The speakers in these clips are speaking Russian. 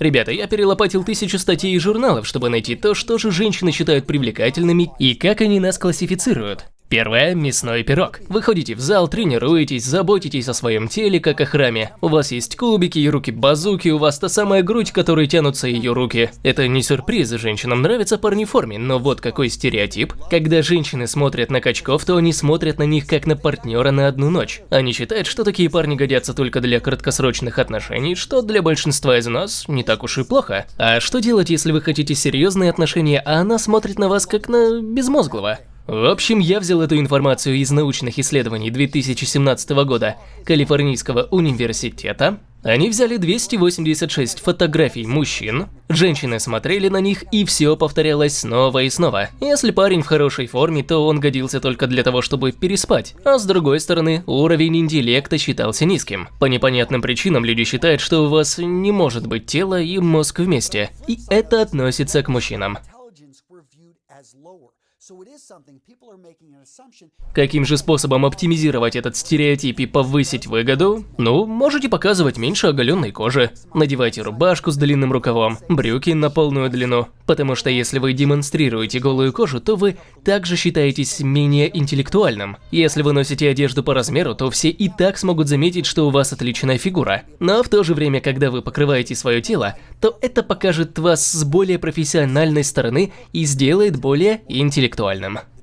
Ребята, я перелопатил тысячу статей и журналов, чтобы найти то, что же женщины считают привлекательными и как они нас классифицируют. Первое – мясной пирог. Вы ходите в зал, тренируетесь, заботитесь о своем теле, как о храме. У вас есть кубики и руки-базуки, у вас та самая грудь, которой тянутся ее руки. Это не сюрприз, женщинам нравятся парни в форме, но вот какой стереотип. Когда женщины смотрят на качков, то они смотрят на них как на партнера на одну ночь. Они считают, что такие парни годятся только для краткосрочных отношений, что для большинства из нас не так уж и плохо. А что делать, если вы хотите серьезные отношения, а она смотрит на вас как на безмозглого? В общем, я взял эту информацию из научных исследований 2017 года Калифорнийского университета. Они взяли 286 фотографий мужчин, женщины смотрели на них и все повторялось снова и снова. Если парень в хорошей форме, то он годился только для того, чтобы переспать, а с другой стороны, уровень интеллекта считался низким. По непонятным причинам люди считают, что у вас не может быть тело и мозг вместе, и это относится к мужчинам. Каким же способом оптимизировать этот стереотип и повысить выгоду? Ну, можете показывать меньше оголенной кожи. Надевайте рубашку с длинным рукавом, брюки на полную длину. Потому что если вы демонстрируете голую кожу, то вы также считаетесь менее интеллектуальным. Если вы носите одежду по размеру, то все и так смогут заметить, что у вас отличная фигура. Но в то же время, когда вы покрываете свое тело, то это покажет вас с более профессиональной стороны и сделает более интеллектуальным.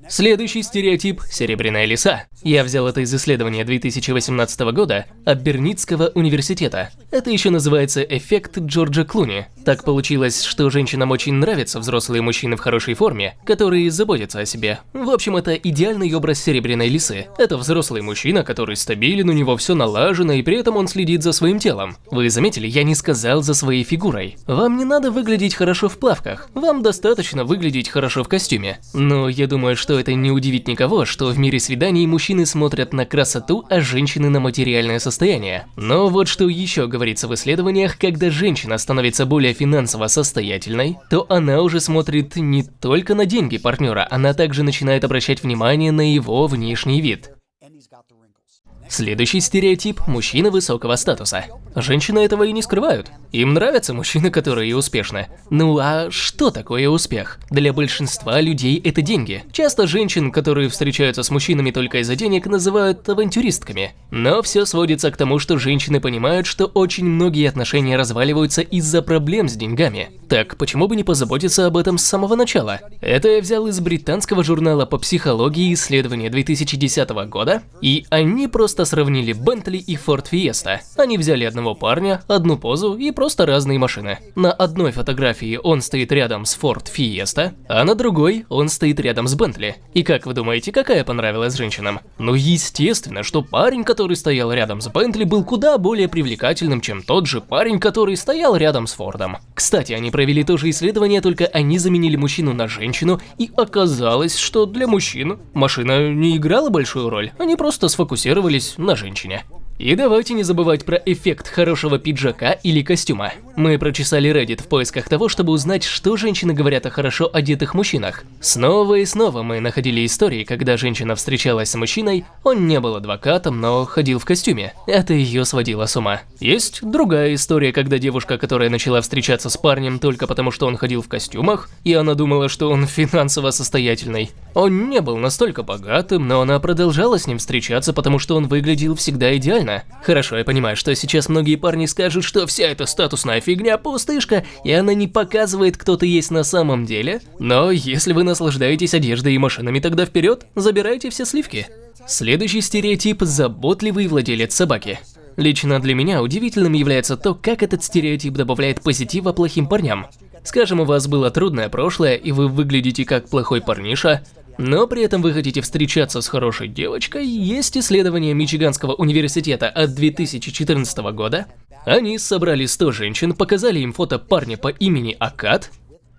Следующий стереотип – серебряная лиса. Я взял это из исследования 2018 года от Берницкого университета. Это еще называется эффект Джорджа Клуни. Так получилось, что женщинам очень нравятся взрослые мужчины в хорошей форме, которые заботятся о себе. В общем, это идеальный образ серебряной лисы. Это взрослый мужчина, который стабилен, у него все налажено, и при этом он следит за своим телом. Вы заметили, я не сказал за своей фигурой. Вам не надо выглядеть хорошо в плавках, вам достаточно выглядеть хорошо в костюме. Но я думаю, что это не удивит никого, что в мире свиданий мужчины смотрят на красоту, а женщины на материальное состояние. Но вот что еще говорится в исследованиях, когда женщина становится более финансово состоятельной, то она уже смотрит не только на деньги партнера, она также начинает обращать внимание на его внешний вид. Следующий стереотип – мужчина высокого статуса. Женщины этого и не скрывают. Им нравятся мужчины, которые успешны. Ну а что такое успех? Для большинства людей это деньги. Часто женщин, которые встречаются с мужчинами только из-за денег, называют авантюристками. Но все сводится к тому, что женщины понимают, что очень многие отношения разваливаются из-за проблем с деньгами. Так почему бы не позаботиться об этом с самого начала? Это я взял из британского журнала по психологии исследования 2010 года, и они просто сравнили Бентли и Форд Фиеста. Они взяли одного парня, одну позу и просто разные машины. На одной фотографии он стоит рядом с Ford Fiesta, а на другой он стоит рядом с Bentley. И как вы думаете, какая понравилась женщинам? Ну естественно, что парень, который стоял рядом с Bentley, был куда более привлекательным, чем тот же парень, который стоял рядом с Фордом. Кстати, они провели то же исследование, только они заменили мужчину на женщину, и оказалось, что для мужчин машина не играла большую роль, они просто сфокусировались на женщине. И давайте не забывать про эффект хорошего пиджака или костюма. Мы прочесали Reddit в поисках того, чтобы узнать, что женщины говорят о хорошо одетых мужчинах. Снова и снова мы находили истории, когда женщина встречалась с мужчиной, он не был адвокатом, но ходил в костюме. Это ее сводило с ума. Есть другая история, когда девушка, которая начала встречаться с парнем только потому, что он ходил в костюмах, и она думала, что он финансово состоятельный. Он не был настолько богатым, но она продолжала с ним встречаться, потому что он выглядел всегда идеально правильно? Хорошо, я понимаю, что сейчас многие парни скажут, что вся эта статусная фигня пустышка, и она не показывает, кто ты есть на самом деле. Но если вы наслаждаетесь одеждой и машинами, тогда вперед, забирайте все сливки. Следующий стереотип – заботливый владелец собаки. Лично для меня удивительным является то, как этот стереотип добавляет позитива плохим парням. Скажем, у вас было трудное прошлое, и вы выглядите как плохой парниша, но при этом вы хотите встречаться с хорошей девочкой, есть исследование Мичиганского университета от 2014 года. Они собрали 100 женщин, показали им фото парня по имени Акад.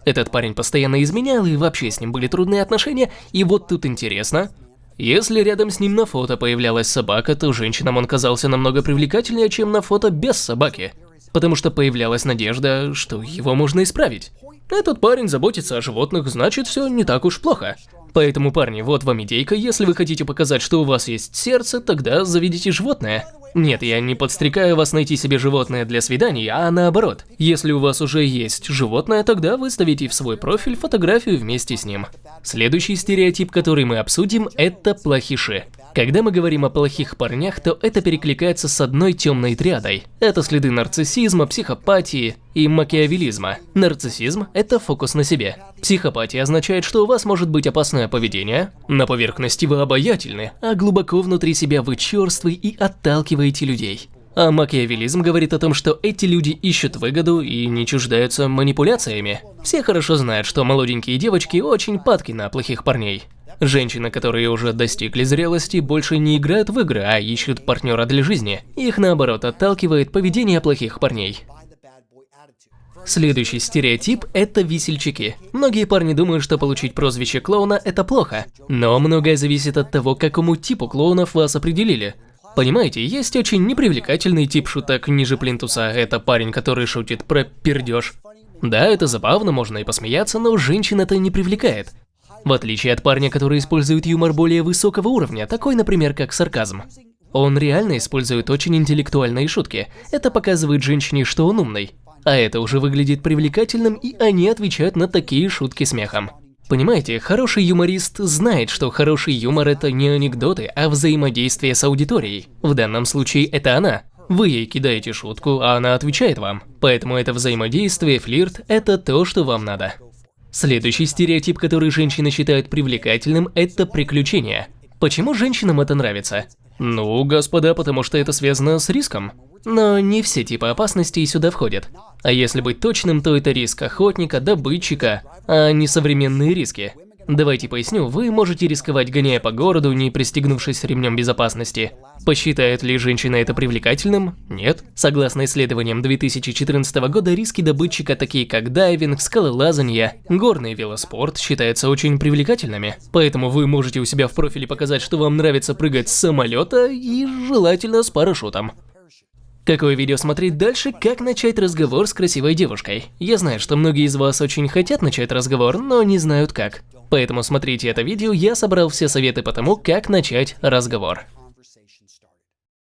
Этот парень постоянно изменял, и вообще с ним были трудные отношения, и вот тут интересно. Если рядом с ним на фото появлялась собака, то женщинам он казался намного привлекательнее, чем на фото без собаки. Потому что появлялась надежда, что его можно исправить. Этот парень заботится о животных, значит все не так уж плохо. Поэтому, парни, вот вам идейка, если вы хотите показать, что у вас есть сердце, тогда заведите животное. Нет, я не подстрекаю вас найти себе животное для свиданий, а наоборот. Если у вас уже есть животное, тогда выставите в свой профиль фотографию вместе с ним. Следующий стереотип, который мы обсудим, это плохиши. Когда мы говорим о плохих парнях, то это перекликается с одной темной триадой. Это следы нарциссизма, психопатии и макиавелизма. Нарциссизм – это фокус на себе. Психопатия означает, что у вас может быть опасное поведение, на поверхности вы обаятельны, а глубоко внутри себя вы черствы и отталкиваете людей. А макиавелизм говорит о том, что эти люди ищут выгоду и не чуждаются манипуляциями. Все хорошо знают, что молоденькие девочки очень падки на плохих парней. Женщины, которые уже достигли зрелости, больше не играют в игры, а ищут партнера для жизни. Их наоборот отталкивает поведение плохих парней. Следующий стереотип – это весельчаки. Многие парни думают, что получить прозвище клоуна – это плохо. Но многое зависит от того, какому типу клоунов вас определили. Понимаете, есть очень непривлекательный тип шуток ниже плинтуса. Это парень, который шутит про пердеж. Да, это забавно, можно и посмеяться, но женщин это не привлекает. В отличие от парня, который использует юмор более высокого уровня, такой, например, как сарказм. Он реально использует очень интеллектуальные шутки. Это показывает женщине, что он умный. А это уже выглядит привлекательным, и они отвечают на такие шутки смехом. Понимаете, хороший юморист знает, что хороший юмор – это не анекдоты, а взаимодействие с аудиторией. В данном случае это она. Вы ей кидаете шутку, а она отвечает вам. Поэтому это взаимодействие, флирт – это то, что вам надо. Следующий стереотип, который женщины считают привлекательным, это приключения. Почему женщинам это нравится? Ну, господа, потому что это связано с риском. Но не все типы опасностей сюда входят. А если быть точным, то это риск охотника, добытчика, а не современные риски. Давайте поясню, вы можете рисковать, гоняя по городу, не пристегнувшись ремнем безопасности. Посчитает ли женщина это привлекательным? Нет. Согласно исследованиям 2014 года, риски добытчика, такие как дайвинг, скалолазанье, горный велоспорт, считаются очень привлекательными. Поэтому вы можете у себя в профиле показать, что вам нравится прыгать с самолета и желательно с парашютом. Какое видео смотреть дальше, как начать разговор с красивой девушкой? Я знаю, что многие из вас очень хотят начать разговор, но не знают как. Поэтому смотрите это видео, я собрал все советы по тому, как начать разговор.